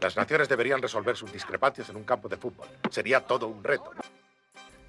Las naciones deberían resolver sus discrepancias en un campo de fútbol. Sería todo un reto.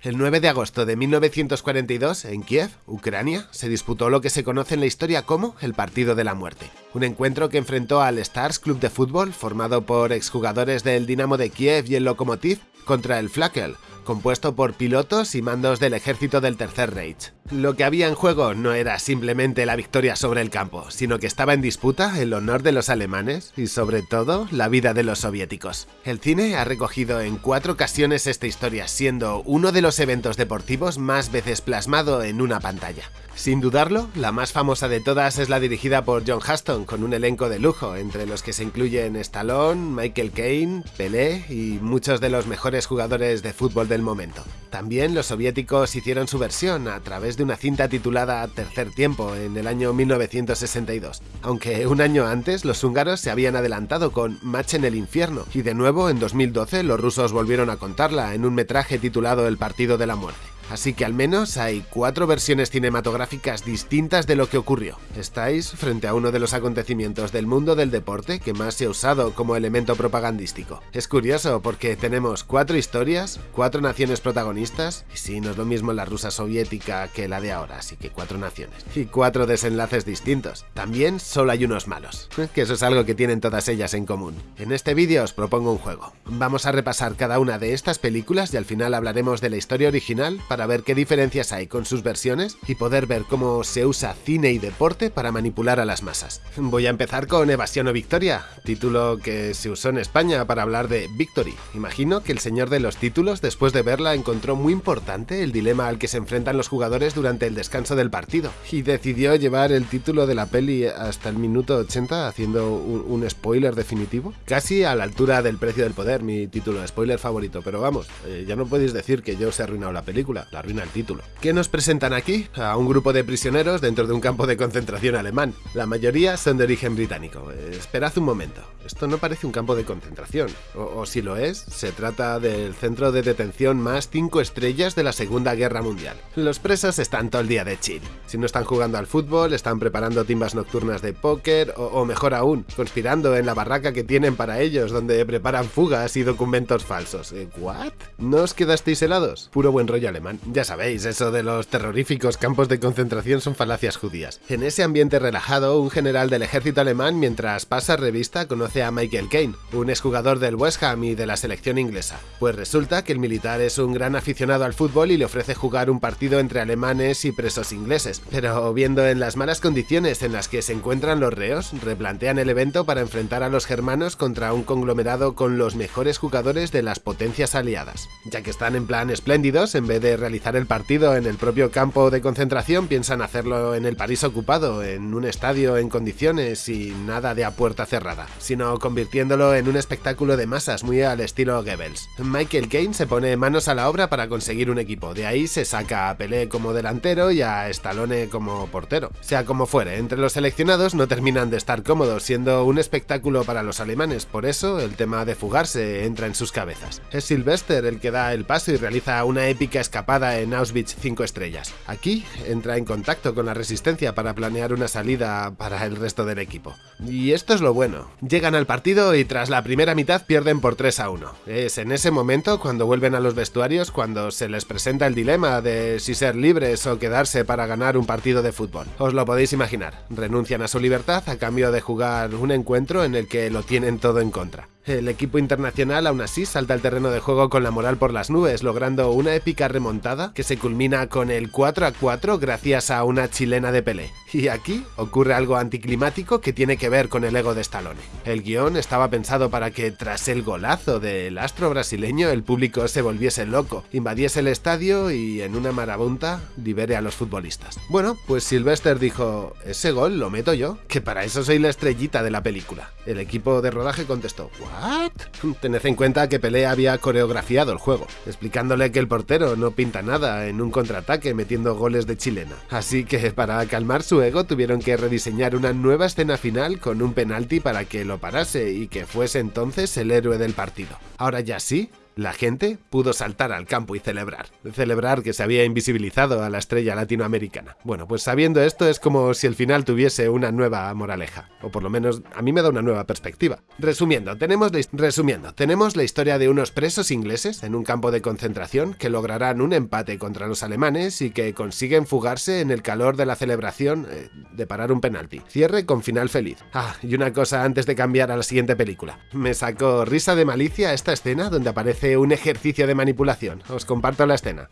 El 9 de agosto de 1942, en Kiev, Ucrania, se disputó lo que se conoce en la historia como el Partido de la Muerte, un encuentro que enfrentó al Stars Club de Fútbol, formado por exjugadores del Dinamo de Kiev y el Lokomotiv, contra el Flakel, compuesto por pilotos y mandos del ejército del Tercer Reich. Lo que había en juego no era simplemente la victoria sobre el campo, sino que estaba en disputa el honor de los alemanes y sobre todo la vida de los soviéticos. El cine ha recogido en cuatro ocasiones esta historia, siendo uno de los eventos deportivos más veces plasmado en una pantalla. Sin dudarlo, la más famosa de todas es la dirigida por John Huston, con un elenco de lujo, entre los que se incluyen Stallone, Michael Caine, Pelé y muchos de los mejores jugadores de fútbol momento. También los soviéticos hicieron su versión a través de una cinta titulada Tercer Tiempo en el año 1962, aunque un año antes los húngaros se habían adelantado con Match en el Infierno, y de nuevo en 2012 los rusos volvieron a contarla en un metraje titulado El Partido de la Muerte así que al menos hay cuatro versiones cinematográficas distintas de lo que ocurrió. Estáis frente a uno de los acontecimientos del mundo del deporte que más se ha usado como elemento propagandístico. Es curioso porque tenemos cuatro historias, cuatro naciones protagonistas, y sí, no es lo mismo la rusa soviética que la de ahora, así que cuatro naciones, y cuatro desenlaces distintos. También solo hay unos malos, que eso es algo que tienen todas ellas en común. En este vídeo os propongo un juego. Vamos a repasar cada una de estas películas y al final hablaremos de la historia original para ver qué diferencias hay con sus versiones y poder ver cómo se usa cine y deporte para manipular a las masas. Voy a empezar con Evasión o Victoria, título que se usó en España para hablar de Victory. Imagino que el señor de los títulos, después de verla, encontró muy importante el dilema al que se enfrentan los jugadores durante el descanso del partido, y decidió llevar el título de la peli hasta el minuto 80 haciendo un, spoiler definitivo, casi a la altura del precio del poder, mi título de spoiler favorito, pero vamos, eh, ya no podéis decir que yo se he arruinado la película, la arruina el título. ¿Qué nos presentan aquí? A un grupo de prisioneros dentro de un campo de concentración alemán. La mayoría son de origen británico. Esperad un momento, esto no parece un campo de concentración. O, si lo es, se trata del centro de detención más 5 estrellas de la Segunda Guerra Mundial. Los presos están todo el día de chill. Si no están jugando al fútbol, están preparando timbas nocturnas de póker o, mejor aún, conspirando en la barraca que tienen para ellos, donde preparan fugas y documentos falsos. ¿Eh, ¿What? ¿No os quedasteis helados? Puro buen rollo alemán. Ya sabéis, eso de los terroríficos campos de concentración son falacias judías. En ese ambiente relajado, un general del ejército alemán, mientras pasa revista, conoce a Michael Caine, un exjugador del West Ham y de la selección inglesa. Pues resulta que el militar es un gran aficionado al fútbol y le ofrece jugar un partido entre alemanes y presos ingleses. Pero viendo en las malas condiciones en las que se encuentran los reos, replantean el evento para enfrentar a los germanos contra un conglomerado con los mejores jugadores de las potencias aliadas. Ya que están en plan espléndidos, en vez de realizar el partido en el propio campo de concentración, piensan hacerlo en el París ocupado, en un estadio en condiciones y nada de a puerta cerrada, sino convirtiéndolo en un espectáculo de masas muy al estilo Goebbels. Michael Caine se pone manos a la obra para conseguir un equipo, de ahí se saca a Pelé como delantero y a Stallone como portero. Sea como fuere, entre los seleccionados no terminan de estar cómodos, siendo un espectáculo para los alemanes, por eso el tema de fugarse entra en sus cabezas. Es Sylvester el que da el paso y realiza una épica escapada en Auschwitz 5 estrellas. Aquí entra en contacto con la resistencia para planear una salida para el resto del equipo. Y esto es lo bueno. Llegan al partido y tras la primera mitad pierden por 3 a 1. Es en ese momento cuando vuelven a los vestuarios cuando se les presenta el dilema de si ser libres o quedarse para ganar un partido de fútbol. Os lo podéis imaginar. Renuncian a su libertad a cambio de jugar un encuentro en el que lo tienen todo en contra. El equipo internacional aún así salta al terreno de juego con la moral por las nubes, logrando una épica remontada que se culmina con el 4 a 4 gracias a una chilena de Pelé. Y aquí ocurre algo anticlimático que tiene que ver con el ego de Stallone. El guion estaba pensado para que tras el golazo del astro brasileño el público se volviese loco, invadiese el estadio y en una marabunta libere a los futbolistas. Bueno, pues Sylvester dijo, ese gol lo meto yo, que para eso soy la estrellita de la película. El equipo de rodaje contestó, ¿what? Tened en cuenta que Pelé había coreografiado el juego, explicándole que el portero no pinta nada en un contraataque metiendo goles de chilena. Así que para calmar su Luego tuvieron que rediseñar una nueva escena final con un penalti para que lo parase y que fuese entonces el héroe del partido. Ahora ya sí, La gente pudo saltar al campo y celebrar. Celebrar que se había invisibilizado a la estrella latinoamericana. Bueno, pues sabiendo esto es como si el final tuviese una nueva moraleja. O por lo menos a mí me da una nueva perspectiva. Resumiendo, tenemos la, resumiendo, tenemos la historia de unos presos ingleses en un campo de concentración que lograrán un empate contra los alemanes y que consiguen fugarse en el calor de la celebración eh, de parar un penalti. Cierre con final feliz. Ah, y una cosa antes de cambiar a la siguiente película. Me sacó risa de malicia esta escena donde aparece un ejercicio de manipulación. Os comparto la escena.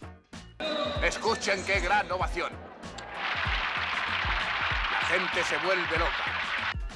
Escuchen qué gran ovación. La gente se vuelve loca.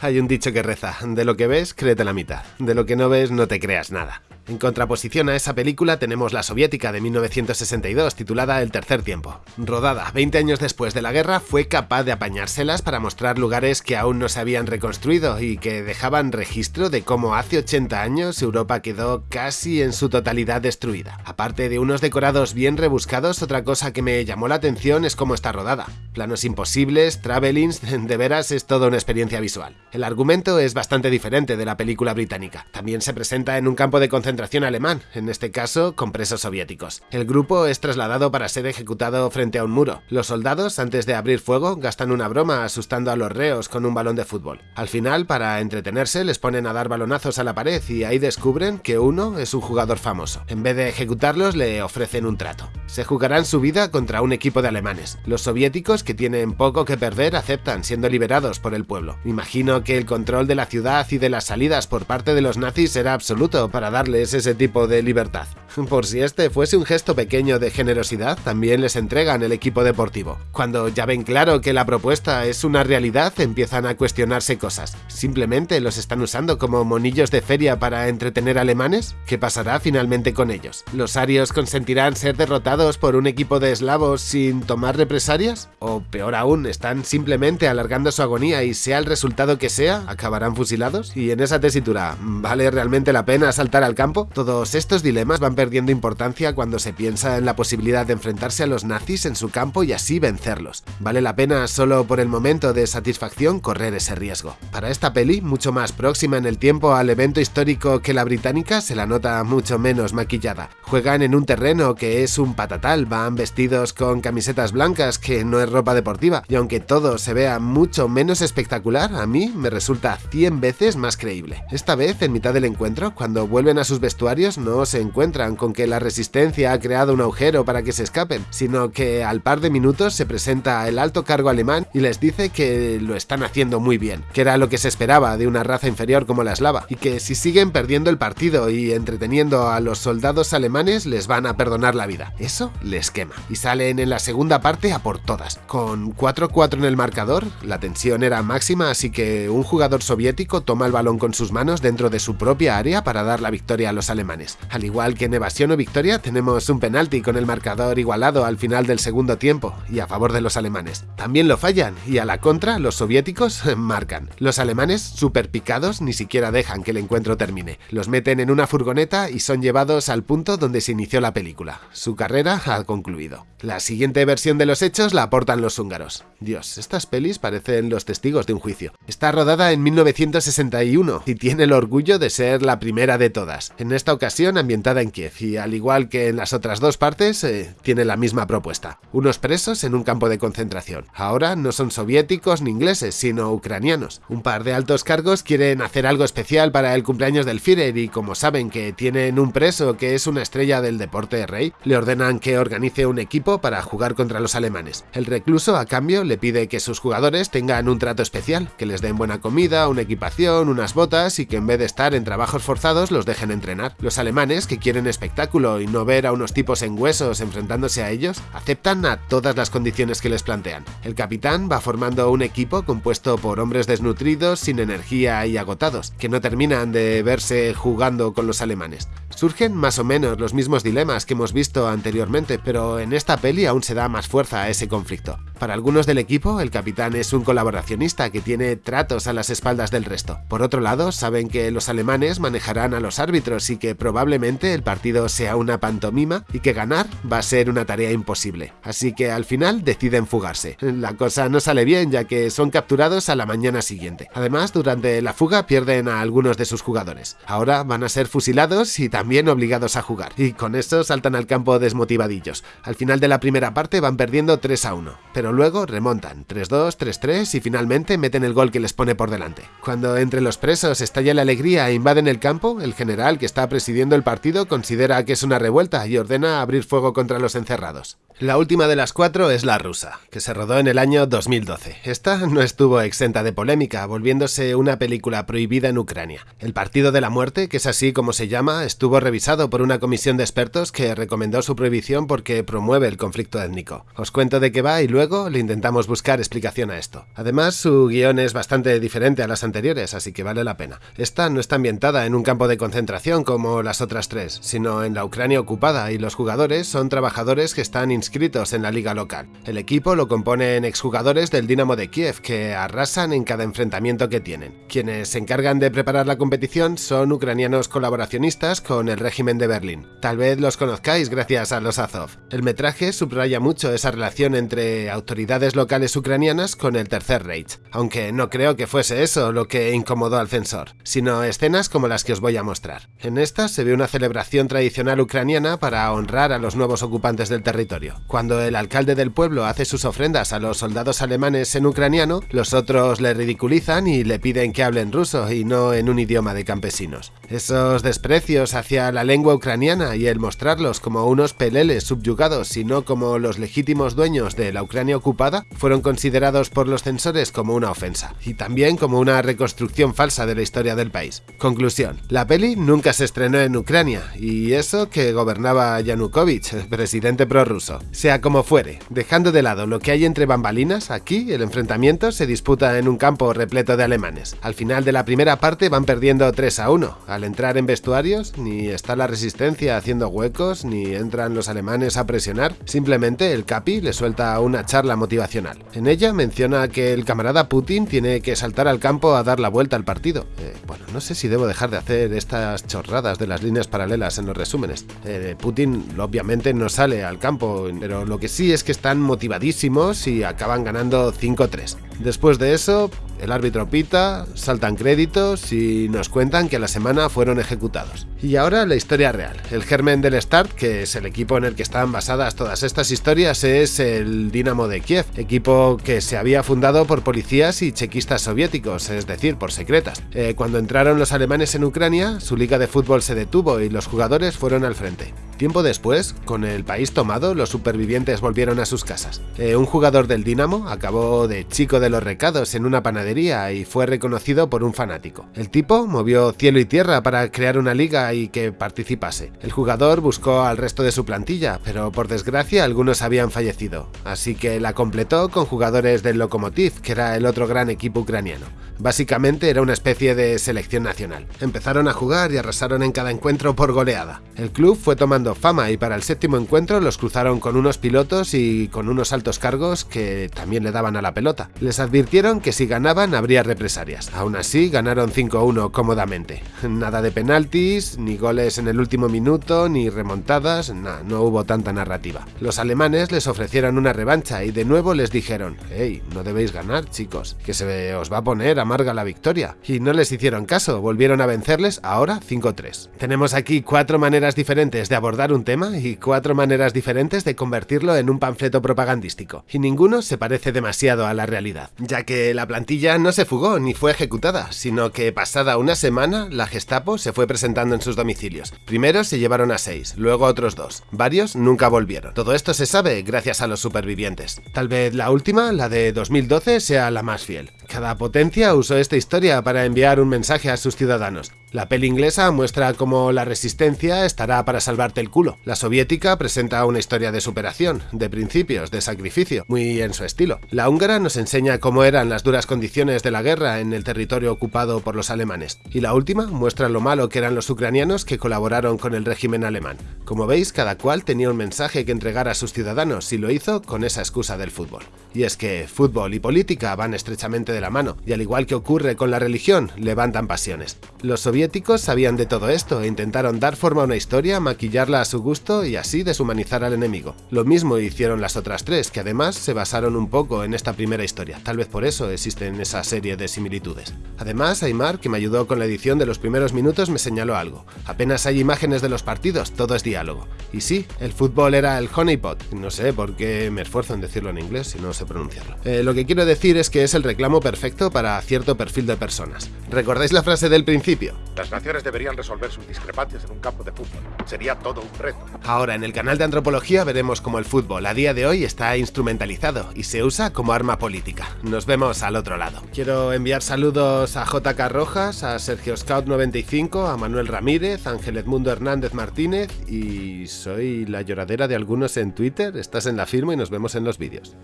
Hay un dicho que reza, de lo que ves, créete la mitad, de lo que no ves, no te creas nada. En contraposición a esa película tenemos la soviética de 1962 titulada El tercer tiempo. Rodada 20 años después de la guerra, fue capaz de apañárselas para mostrar lugares que aún no se habían reconstruido y que dejaban registro de cómo hace 80 años Europa quedó casi en su totalidad destruida. Aparte de unos decorados bien rebuscados, otra cosa que me llamó la atención es cómo está rodada. Planos imposibles, travelings, de veras es toda una experiencia visual. El argumento es bastante diferente de la película británica. También se presenta en un campo de concentración alemán, en este caso con presos soviéticos. El grupo es trasladado para ser ejecutado frente a un muro. Los soldados, antes de abrir fuego, gastan una broma asustando a los reos con un balón de fútbol. Al final, para entretenerse, les ponen a dar balonazos a la pared y ahí descubren que uno es un jugador famoso. En vez de ejecutarlos, le ofrecen un trato. Se jugarán su vida contra un equipo de alemanes. Los soviéticos, que tienen poco que perder, aceptan, siendo liberados por el pueblo. Imagino que el control de la ciudad y de las salidas por parte de los nazis será absoluto para ese tipo de libertad. Por si este fuese un gesto pequeño de generosidad, también les entregan el equipo deportivo. Cuando ya ven claro que la propuesta es una realidad, empiezan a cuestionarse cosas. ¿Simplemente los están usando como monillos de feria para entretener alemanes? ¿Qué pasará finalmente con ellos? ¿Los arios consentirán ser derrotados por un equipo de eslavos sin tomar represalias? ¿O peor aún, están simplemente alargando su agonía y sea el resultado que sea, acabarán fusilados? Y en esa tesitura, ¿vale realmente la pena saltar al campo? Todos estos dilemas van perdiendo importancia cuando se piensa en la posibilidad de enfrentarse a los nazis en su campo y así vencerlos. Vale la pena solo por el momento de satisfacción correr ese riesgo. Para esta peli, mucho más próxima en el tiempo al evento histórico que la británica, se la nota mucho menos maquillada. Juegan en un terreno que es un patatal, van vestidos con camisetas blancas que no es ropa deportiva, y aunque todo se vea mucho menos espectacular, a mí me resulta 100 veces más creíble. Esta vez, en mitad del encuentro, cuando vuelven a sus vestuarios no se encuentran con que la resistencia ha creado un agujero para que se escapen, sino que al par de minutos se presenta el alto cargo alemán y les dice que lo están haciendo muy bien, que era lo que se esperaba de una raza inferior como la eslava, y que si siguen perdiendo el partido y entreteniendo a los soldados alemanes les van a perdonar la vida. Eso les quema. Y salen en la segunda parte a por todas. Con 4-4 en el marcador, la tensión era máxima, así que un jugador soviético toma el balón con sus manos dentro de su propia área para dar la victoria los alemanes. Al igual que en evasión o victoria, tenemos un penalti con el marcador igualado al final del segundo tiempo y a favor de los alemanes. También lo fallan y a la contra los soviéticos marcan. Los alemanes, super picados, ni siquiera dejan que el encuentro termine. Los meten en una furgoneta y son llevados al punto donde se inició la película. Su carrera ha concluido. La siguiente versión de los hechos la aportan los húngaros. Dios, estas pelis parecen los testigos de un juicio. Está rodada en 1961 y tiene el orgullo de ser la primera de todas en esta ocasión ambientada en Kiev y al igual que en las otras dos partes, eh, tiene la misma propuesta. Unos presos en un campo de concentración. Ahora no son soviéticos ni ingleses, sino ucranianos. Un par de altos cargos quieren hacer algo especial para el cumpleaños del Führer y como saben que tienen un preso que es una estrella del deporte rey, le ordenan que organice un equipo para jugar contra los alemanes. El recluso a cambio le pide que sus jugadores tengan un trato especial, que les den buena comida, una equipación, unas botas y que en vez de estar en trabajos forzados los dejen entrenar los alemanes, que quieren espectáculo y no ver a unos tipos en huesos enfrentándose a ellos, aceptan a todas las condiciones que les plantean. El capitán va formando un equipo compuesto por hombres desnutridos, sin energía y agotados, que no terminan de verse jugando con los alemanes. Surgen más o menos los mismos dilemas que hemos visto anteriormente, pero en esta peli aún se da más fuerza a ese conflicto. Para algunos del equipo, el capitán es un colaboracionista que tiene tratos a las espaldas del resto. Por otro lado, saben que los alemanes manejarán a los árbitros y que probablemente el partido partido sea una pantomima y que ganar va a ser una tarea imposible. Así que al final deciden fugarse. La cosa no sale bien ya que son capturados a la mañana siguiente. Además, durante la fuga pierden a algunos de sus jugadores. Ahora van a ser fusilados y también obligados a jugar. Y con eso saltan al campo desmotivadillos. Al final de la primera parte van perdiendo 3 a 1, pero luego remontan 3-2, 3-3 y finalmente meten el gol que les pone por delante. Cuando entre los presos estalla la alegría e invaden el campo, el general que está presidiendo el partido considera que es una revuelta y ordena abrir fuego contra los encerrados. La última de las cuatro es la rusa, que se rodó en el año 2012. Esta no estuvo exenta de polémica, volviéndose una película prohibida en Ucrania. El Partido de la Muerte, que es así como se llama, estuvo revisado por una comisión de expertos que recomendó su prohibición porque promueve el conflicto étnico. Os cuento de qué va y luego le intentamos buscar explicación a esto. Además, su guion es bastante diferente a las anteriores, así que vale la pena. Esta no está ambientada en un campo de concentración como las otras tres, sino en la Ucrania ocupada y los jugadores son trabajadores que están inscritos en la liga local. El equipo lo componen exjugadores del Dinamo de Kiev que arrasan en cada enfrentamiento que tienen. Quienes se encargan de preparar la competición son ucranianos colaboracionistas con el régimen de Berlín. Tal vez los conozcáis gracias a los Azov. El metraje subraya mucho esa relación entre autoridades locales ucranianas con el Tercer Reich, aunque no creo que fuese eso lo que incomodó al censor, sino escenas como las que os voy a mostrar. En esta se ve una celebración tradicional ucraniana para honrar a los nuevos ocupantes del territorio. Cuando el alcalde del pueblo hace sus ofrendas a los soldados alemanes en ucraniano, los otros le ridiculizan y le piden que hablen ruso y no en un idioma de campesinos. Esos desprecios hacia la lengua ucraniana y el mostrarlos como unos peleles subyugados y no como los legítimos dueños de la Ucrania ocupada fueron considerados por los censores como una ofensa y también como una reconstrucción falsa de la historia del país. Conclusión, la peli nunca se estrenó en Ucrania y eso que gobernaba Yanukovych, presidente prorruso. Sea como fuere, dejando de lado lo que hay entre bambalinas, aquí el enfrentamiento se disputa en un campo repleto de alemanes. Al final de la primera parte van perdiendo 3 a 1. Al entrar en vestuarios, ni está la resistencia haciendo huecos, ni entran los alemanes a presionar, simplemente el Capi le suelta una charla motivacional. En ella menciona que el camarada Putin tiene que saltar al campo a dar la vuelta al partido. Eh, bueno, no sé si debo dejar de hacer estas chorradas de las líneas paralelas en los resúmenes. Eh, Putin obviamente no sale al campo pero lo que sí es que están motivadísimos y acaban ganando 5-3. Después de eso, el árbitro pita, saltan créditos y nos cuentan que la semana fueron ejecutados. Y ahora la historia real. El germen del Start, que es el equipo en el que están basadas todas estas historias, es el Dinamo de Kiev, equipo que se había fundado por policías y chequistas soviéticos, es decir, por secretas. Eh, cuando entraron los alemanes en Ucrania, su liga de fútbol se detuvo y los jugadores fueron al frente. Tiempo después, con el país tomado, los supervivientes volvieron a sus casas. Eh, un jugador del Dinamo acabó de chico de los recados en una panadería y fue reconocido por un fanático. El tipo movió cielo y tierra para crear una liga y que participase. El jugador buscó al resto de su plantilla, pero por desgracia algunos habían fallecido, así que la completó con jugadores del Lokomotiv, que era el otro gran equipo ucraniano. Básicamente era una especie de selección nacional. Empezaron a jugar y arrasaron en cada encuentro por goleada. El club fue tomando fama y para el séptimo encuentro los cruzaron con unos pilotos y con unos altos cargos que también le daban a la pelota. Les advirtieron que si ganaban habría represalias. Aún así ganaron 5-1 cómodamente. Nada de penaltis, ni goles en el último minuto, ni remontadas, no hubo tanta narrativa. Los alemanes les ofrecieron una revancha y de nuevo les dijeron, hey, no debéis ganar chicos, que se os va a poner amarga la victoria. Y no les hicieron caso, volvieron a vencerles ahora 5-3. Tenemos aquí cuatro maneras diferentes de abordar un tema y cuatro maneras diferentes de convertirlo en un panfleto propagandístico, y ninguno se parece demasiado a la realidad, ya que la plantilla no se fugó ni fue ejecutada, sino que pasada una semana la Gestapo se fue presentando en sus domicilios. Primero se llevaron a seis, luego otros dos. Varios nunca volvieron. Todo esto se sabe gracias a los supervivientes. Tal vez la última, la de 2012, sea la más fiel. Cada potencia usó esta historia para enviar un mensaje a sus ciudadanos. La peli inglesa muestra cómo la resistencia estará para salvarte el culo. La soviética presenta una historia de superación, de principios, de sacrificio, muy en su estilo. La húngara nos enseña cómo eran las duras condiciones de la guerra en el territorio ocupado por los alemanes. Y la última muestra lo malo que eran los ucranianos que colaboraron con el régimen alemán. Como veis, cada cual tenía un mensaje que entregar a sus ciudadanos y lo hizo con esa excusa del fútbol. Y es que fútbol y política van estrechamente de mano, y al igual que ocurre con la religión, levantan pasiones. Los soviéticos sabían de todo esto e intentaron dar forma a una historia, maquillarla a su gusto y así deshumanizar al enemigo. Lo mismo hicieron las otras tres, que además se basaron un poco en esta primera historia, tal vez por eso existen esa serie de similitudes. Además, Aymar, que me ayudó con la edición de los primeros minutos, me señaló algo. Apenas hay imágenes de los partidos, todo es diálogo. Y sí, el fútbol era el honeypot, no sé por qué me esfuerzo en decirlo en inglés si no sé pronunciarlo. Eh, lo que quiero decir es que es el reclamo perfecto para cierto perfil de personas. ¿Recordáis la frase del principio? Las naciones deberían resolver sus discrepancias en un campo de fútbol. Sería todo un reto. Ahora, en el canal de antropología veremos cómo el fútbol a día de hoy está instrumentalizado y se usa como arma política. Nos vemos al otro lado. Quiero enviar saludos a JK Rojas, a Sergio Scout95, a Manuel Ramírez, a Ángel Edmundo Hernández Martínez y soy la lloradera de algunos en Twitter. Estás en la firma y nos vemos en los vídeos.